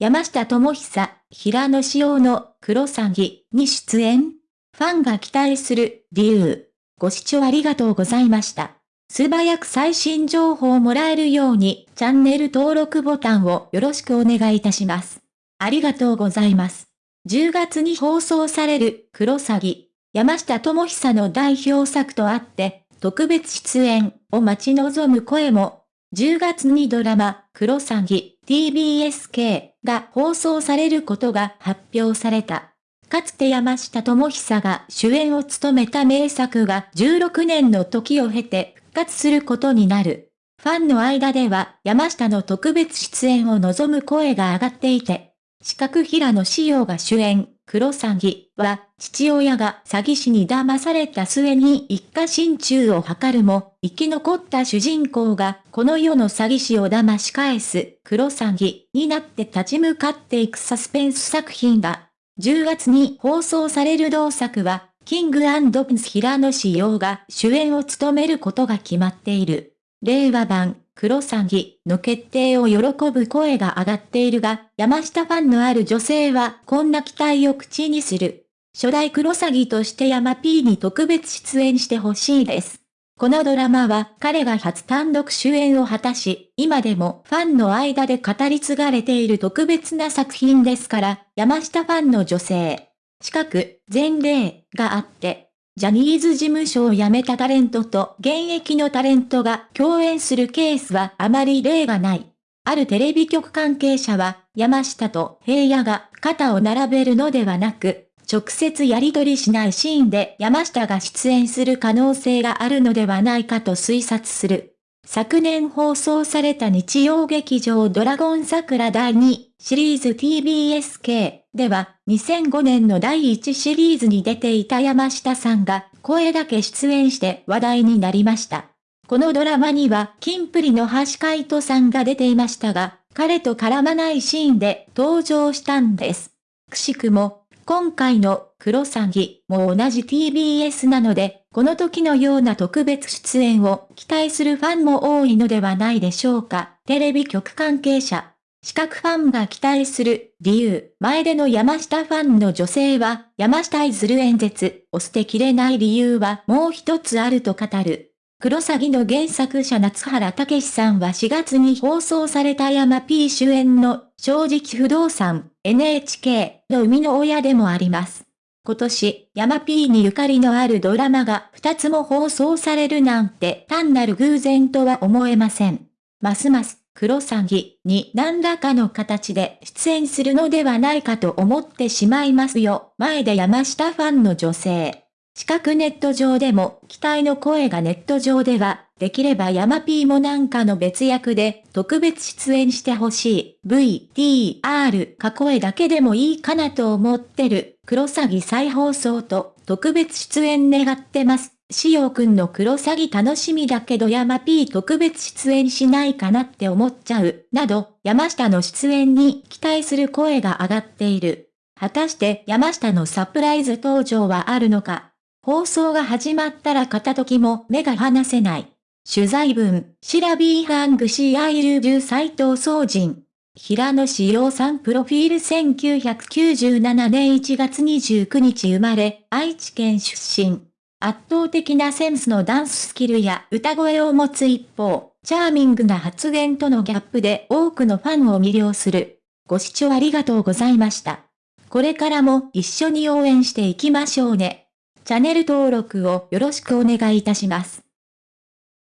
山下智久、平野紫耀の黒詐欺に出演ファンが期待する理由。ご視聴ありがとうございました。素早く最新情報をもらえるようにチャンネル登録ボタンをよろしくお願いいたします。ありがとうございます。10月に放送される黒詐欺、山下智久の代表作とあって、特別出演を待ち望む声も、10月にドラマ、黒詐欺、TBSK が放送されることが発表された。かつて山下智久が主演を務めた名作が16年の時を経て復活することになる。ファンの間では山下の特別出演を望む声が上がっていて、四角平野紫耀が主演、黒詐欺は、父親が詐欺師に騙された末に一家心中を図るも、生き残った主人公が、この世の詐欺師を騙し返す、黒詐欺になって立ち向かっていくサスペンス作品だ。10月に放送される同作は、キングプンス平野志陽が主演を務めることが決まっている。令和版、黒詐欺の決定を喜ぶ声が上がっているが、山下ファンのある女性はこんな期待を口にする。初代黒詐欺として山 P に特別出演してほしいです。このドラマは彼が初単独主演を果たし、今でもファンの間で語り継がれている特別な作品ですから、山下ファンの女性。近く、前例があって、ジャニーズ事務所を辞めたタレントと現役のタレントが共演するケースはあまり例がない。あるテレビ局関係者は、山下と平野が肩を並べるのではなく、直接やり取りしないシーンで山下が出演する可能性があるのではないかと推察する。昨年放送された日曜劇場ドラゴン桜第2シリーズ TBSK では2005年の第1シリーズに出ていた山下さんが声だけ出演して話題になりました。このドラマにはキンプリの橋海人さんが出ていましたが、彼と絡まないシーンで登場したんです。くしくも今回の黒詐欺も同じ TBS なので、この時のような特別出演を期待するファンも多いのではないでしょうか。テレビ局関係者。資格ファンが期待する理由。前での山下ファンの女性は、山下いずる演説を捨てきれない理由はもう一つあると語る。黒詐欺の原作者夏原武さんは4月に放送された山 P 主演の正直不動産 NHK の生みの親でもあります。今年、山 P にゆかりのあるドラマが2つも放送されるなんて単なる偶然とは思えません。ますます黒詐欺に何らかの形で出演するのではないかと思ってしまいますよ。前で山下ファンの女性。四角ネット上でも期待の声がネット上では、できれば山 P もなんかの別役で特別出演してほしい VTR か声だけでもいいかなと思ってる黒詐欺再放送と特別出演願ってます。しおくんの黒詐欺楽しみだけど山 P 特別出演しないかなって思っちゃう、など、山下の出演に期待する声が上がっている。果たして山下のサプライズ登場はあるのか放送が始まったら片時も目が離せない。取材文、しらべぇ編集部アイルジュ斎藤総人。平野紫耀さんプロフィール1997年1月29日生まれ、愛知県出身。圧倒的なセンスのダンススキルや歌声を持つ一方、チャーミングな発言とのギャップで多くのファンを魅了する。ご視聴ありがとうございました。これからも一緒に応援していきましょうね。チャンネル登録をよろしくお願いいたします。